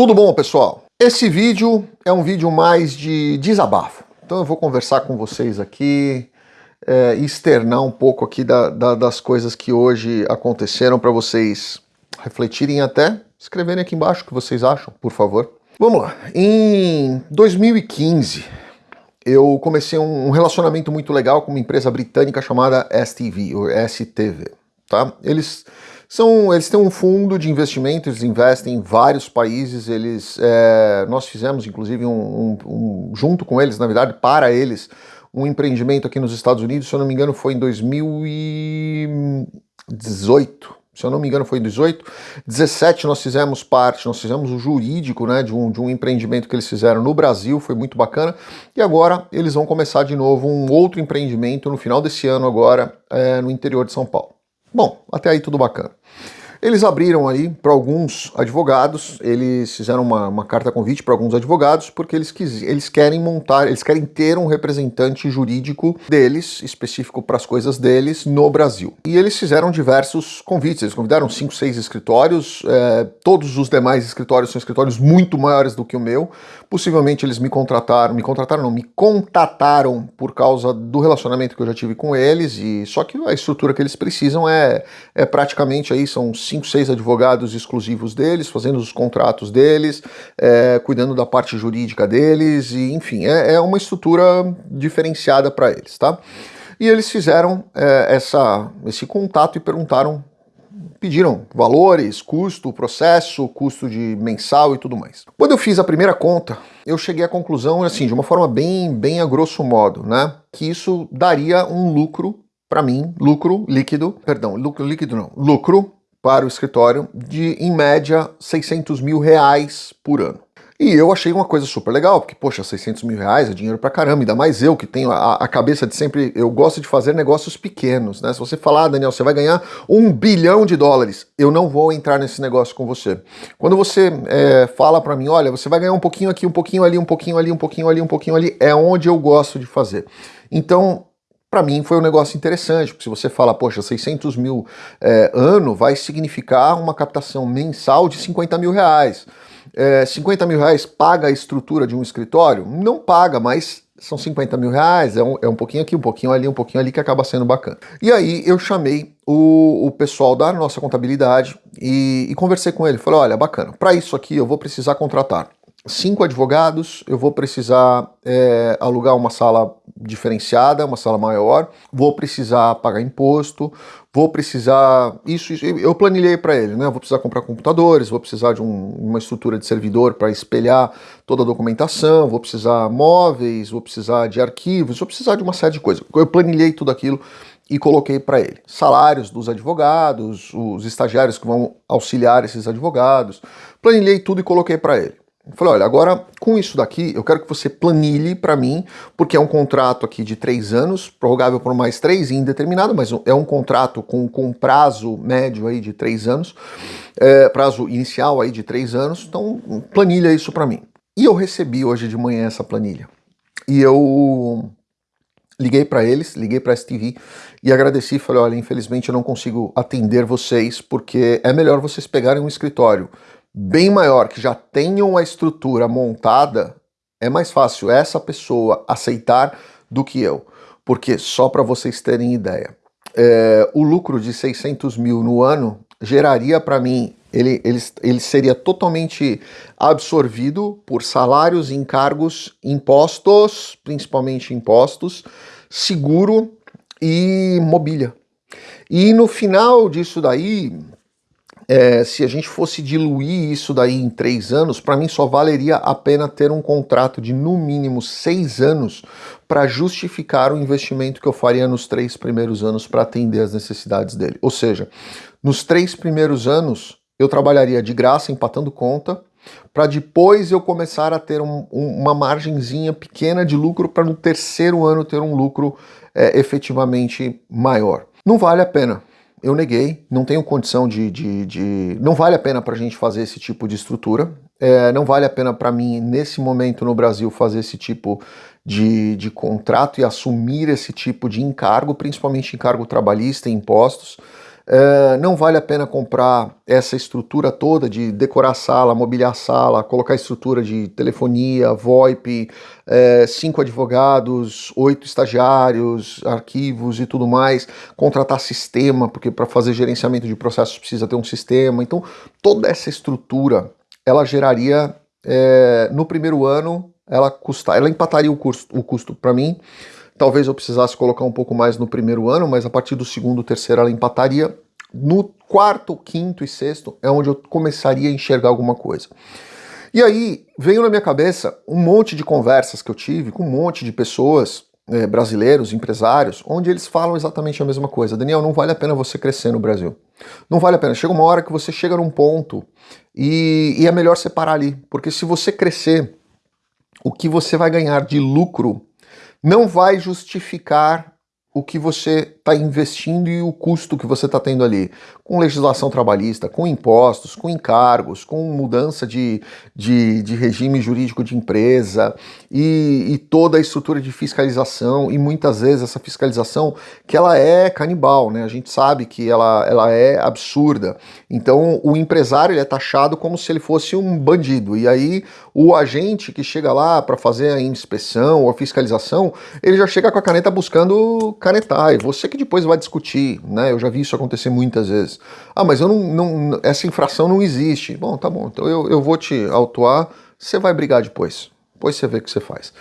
Tudo bom, pessoal? Esse vídeo é um vídeo mais de desabafo. Então eu vou conversar com vocês aqui, é, externar um pouco aqui da, da, das coisas que hoje aconteceram para vocês refletirem até, escreverem aqui embaixo o que vocês acham, por favor. Vamos lá. Em 2015, eu comecei um relacionamento muito legal com uma empresa britânica chamada STV, ou STV, tá? Eles são, eles têm um fundo de investimento, eles investem em vários países, eles, é, nós fizemos inclusive um, um, um, junto com eles, na verdade, para eles, um empreendimento aqui nos Estados Unidos, se eu não me engano foi em 2018, se eu não me engano foi em 18, 17 nós fizemos parte, nós fizemos o jurídico né, de, um, de um empreendimento que eles fizeram no Brasil, foi muito bacana, e agora eles vão começar de novo um outro empreendimento no final desse ano agora, é, no interior de São Paulo. Bom, até aí tudo bacana. Eles abriram aí para alguns advogados, eles fizeram uma, uma carta convite para alguns advogados, porque eles, quis, eles querem montar, eles querem ter um representante jurídico deles, específico para as coisas deles, no Brasil. E eles fizeram diversos convites, eles convidaram cinco, seis escritórios, é, todos os demais escritórios são escritórios muito maiores do que o meu, possivelmente eles me contrataram, me contrataram não, me contataram por causa do relacionamento que eu já tive com eles, e só que a estrutura que eles precisam é, é praticamente aí, são cinco, seis advogados exclusivos deles, fazendo os contratos deles, é, cuidando da parte jurídica deles, e enfim, é, é uma estrutura diferenciada para eles, tá? E eles fizeram é, essa, esse contato e perguntaram, pediram valores, custo, processo, custo de mensal e tudo mais. Quando eu fiz a primeira conta, eu cheguei à conclusão, assim, de uma forma bem, bem a grosso modo, né, que isso daria um lucro para mim, lucro líquido, perdão, lucro líquido não, lucro para o escritório de, em média, 600 mil reais por ano. E eu achei uma coisa super legal, porque, poxa, 600 mil reais é dinheiro pra caramba, ainda mais eu que tenho a, a, cabeça de sempre, eu gosto de fazer negócios pequenos, né? Se você falar, ah, Daniel, você vai ganhar um bilhão de dólares, eu não vou entrar nesse negócio com você. Quando você é, fala para mim, olha, você vai ganhar um pouquinho aqui, um pouquinho ali, um pouquinho ali, um pouquinho ali, um pouquinho ali, é onde eu gosto de fazer. Então, para mim foi um negócio interessante, porque se você fala, poxa, 600 mil é, ano vai significar uma captação mensal de 50 mil reais. É, 50 mil reais paga a estrutura de um escritório? Não paga, mas são 50 mil reais, é um, é um pouquinho aqui, um pouquinho ali, um pouquinho ali, que acaba sendo bacana. E aí eu chamei o, o pessoal da nossa contabilidade e, e conversei com ele. Falei, olha, bacana, para isso aqui eu vou precisar contratar cinco advogados, eu vou precisar é, alugar uma sala diferenciada, uma sala maior, vou precisar pagar imposto, vou precisar... Isso, isso eu planilhei para ele, né? Vou precisar comprar computadores, vou precisar de um, uma estrutura de servidor para espelhar toda a documentação, vou precisar móveis, vou precisar de arquivos, vou precisar de uma série de coisas. Eu planilhei tudo aquilo e coloquei para ele. Salários dos advogados, os estagiários que vão auxiliar esses advogados, planilhei tudo e coloquei para ele. Eu falei, olha, agora com isso daqui eu quero que você planilhe para mim, porque é um contrato aqui de três anos, prorrogável por mais três, indeterminado, mas é um contrato com, com prazo médio aí de três anos, é, prazo inicial aí de três anos, então planilha isso para mim. E eu recebi hoje de manhã essa planilha. E eu liguei para eles, liguei para a STV e agradeci, falei, olha, infelizmente eu não consigo atender vocês, porque é melhor vocês pegarem um escritório bem maior, que já tenham a estrutura montada, é mais fácil essa pessoa aceitar do que eu. Porque, só para vocês terem ideia, é, o lucro de 600 mil no ano geraria para mim, ele, ele, ele seria totalmente absorvido por salários, encargos, impostos, principalmente impostos, seguro e mobília. E no final disso daí, é, se a gente fosse diluir isso daí em três anos, para mim só valeria a pena ter um contrato de no mínimo seis anos para justificar o investimento que eu faria nos três primeiros anos para atender as necessidades dele. Ou seja, nos três primeiros anos eu trabalharia de graça empatando conta, para depois eu começar a ter um, um, uma margenzinha pequena de lucro para no terceiro ano ter um lucro é, efetivamente maior. Não vale a pena eu neguei, não tenho condição de... de, de... não vale a pena para a gente fazer esse tipo de estrutura, é, não vale a pena para mim, nesse momento no Brasil, fazer esse tipo de, de contrato e assumir esse tipo de encargo, principalmente encargo trabalhista e impostos. É, não vale a pena comprar essa estrutura toda de decorar a sala, mobiliar a sala, colocar estrutura de telefonia, VoIP, é, cinco advogados, oito estagiários, arquivos e tudo mais, contratar sistema, porque para fazer gerenciamento de processos precisa ter um sistema. Então, toda essa estrutura ela geraria é, no primeiro ano ela custar, ela empataria o custo, o custo para mim. Talvez eu precisasse colocar um pouco mais no primeiro ano, mas a partir do segundo, terceiro ela empataria. No quarto, quinto e sexto é onde eu começaria a enxergar alguma coisa. E aí veio na minha cabeça um monte de conversas que eu tive com um monte de pessoas, é, brasileiros, empresários, onde eles falam exatamente a mesma coisa. Daniel, não vale a pena você crescer no Brasil. Não vale a pena. Chega uma hora que você chega num ponto e, e é melhor separar ali. Porque se você crescer o que você vai ganhar de lucro não vai justificar o que você está investindo e o custo que você está tendo ali, com legislação trabalhista, com impostos, com encargos, com mudança de, de, de regime jurídico de empresa e, e, toda a estrutura de fiscalização e muitas vezes essa fiscalização que ela é canibal, né? A gente sabe que ela, ela é absurda. Então o empresário é taxado como se ele fosse um bandido e aí o agente que chega lá para fazer a inspeção ou a fiscalização, ele já chega com a caneta buscando canetar, e você que depois vai discutir, né? Eu já vi isso acontecer muitas vezes. Ah, mas eu não, não essa infração não existe. Bom, tá bom, então eu, eu vou te autuar, você vai brigar depois. Depois você vê o que você faz.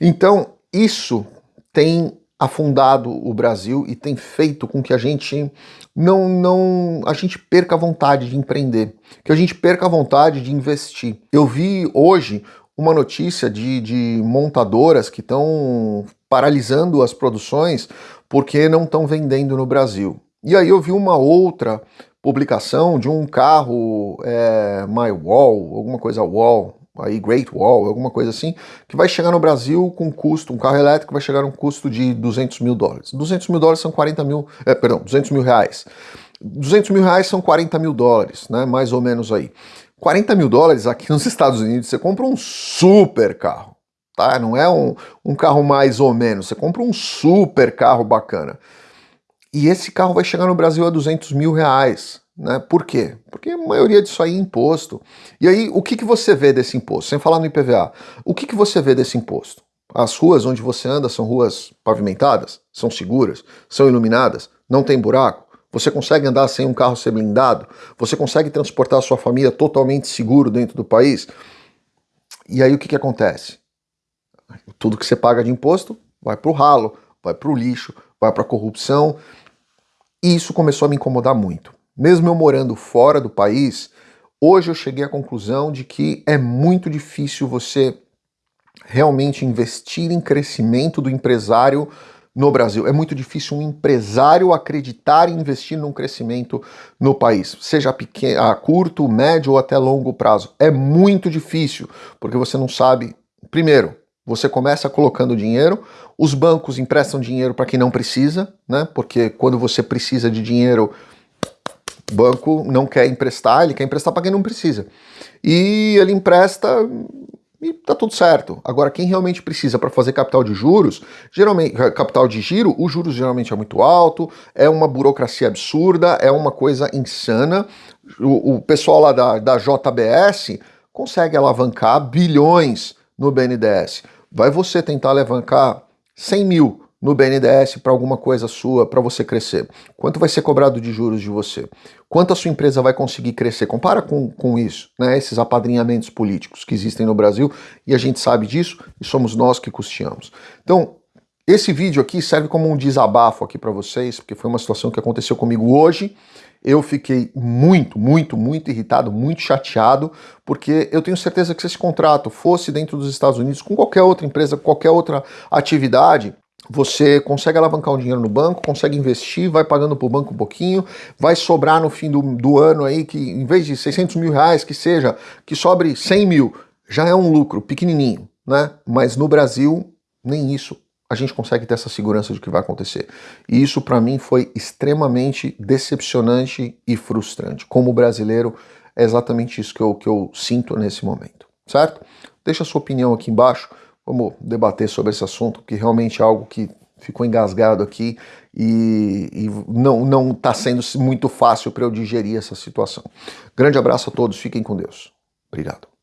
Então, isso tem afundado o Brasil e tem feito com que a gente não, não a gente perca a vontade de empreender, que a gente perca a vontade de investir. Eu vi hoje uma notícia de, de montadoras que estão paralisando as produções porque não estão vendendo no Brasil. E aí eu vi uma outra publicação de um carro é, My Wall, alguma coisa Wall, aí Great Wall, alguma coisa assim, que vai chegar no Brasil com custo, um carro elétrico vai chegar um custo de 200 mil dólares. 200 mil dólares são 40 mil, é, perdão, 200 mil reais. 200 mil reais são 40 mil dólares, né, mais ou menos aí. 40 mil dólares aqui nos Estados Unidos, você compra um super carro tá? Não é um, um carro mais ou menos, você compra um super carro bacana. E esse carro vai chegar no Brasil a 200 mil reais. Né? Por quê? Porque a maioria disso aí é imposto. E aí, o que, que você vê desse imposto? Sem falar no IPVA, o que, que você vê desse imposto? As ruas onde você anda são ruas pavimentadas? São seguras? São iluminadas? Não tem buraco? Você consegue andar sem um carro ser blindado? Você consegue transportar a sua família totalmente seguro dentro do país? E aí o que, que acontece? Tudo que você paga de imposto vai para o ralo, vai para o lixo, vai para a corrupção. E isso começou a me incomodar muito. Mesmo eu morando fora do país, hoje eu cheguei à conclusão de que é muito difícil você realmente investir em crescimento do empresário no Brasil. É muito difícil um empresário acreditar e investir num crescimento no país, seja pequeno, a curto, médio ou até longo prazo. É muito difícil, porque você não sabe, primeiro, você começa colocando dinheiro, os bancos emprestam dinheiro para quem não precisa, né? Porque quando você precisa de dinheiro, o banco não quer emprestar, ele quer emprestar para quem não precisa. E ele empresta e tá tudo certo. Agora, quem realmente precisa para fazer capital de juros, geralmente, capital de giro, os juros geralmente é muito alto, é uma burocracia absurda, é uma coisa insana. O, o pessoal lá da, da JBS consegue alavancar bilhões no BNDES. Vai você tentar alavancar 100 mil no BNDES para alguma coisa sua, para você crescer? Quanto vai ser cobrado de juros de você? Quanto a sua empresa vai conseguir crescer? Compara com, com isso, né? esses apadrinhamentos políticos que existem no Brasil e a gente sabe disso e somos nós que custeamos. Então, esse vídeo aqui serve como um desabafo aqui para vocês, porque foi uma situação que aconteceu comigo hoje eu fiquei muito, muito, muito irritado, muito chateado, porque eu tenho certeza que se esse contrato fosse dentro dos Estados Unidos, com qualquer outra empresa, qualquer outra atividade, você consegue alavancar o dinheiro no banco, consegue investir, vai pagando para o banco um pouquinho, vai sobrar no fim do, do ano aí, que em vez de 600 mil reais, que seja, que sobre 100 mil, já é um lucro pequenininho, né? Mas no Brasil, nem isso a gente consegue ter essa segurança de que vai acontecer. E isso para mim foi extremamente decepcionante e frustrante. Como brasileiro, é exatamente isso que eu, que eu sinto nesse momento, certo? Deixa a sua opinião aqui embaixo, vamos debater sobre esse assunto, que realmente é algo que ficou engasgado aqui e, e não não está sendo muito fácil para eu digerir essa situação. Grande abraço a todos, fiquem com Deus. Obrigado.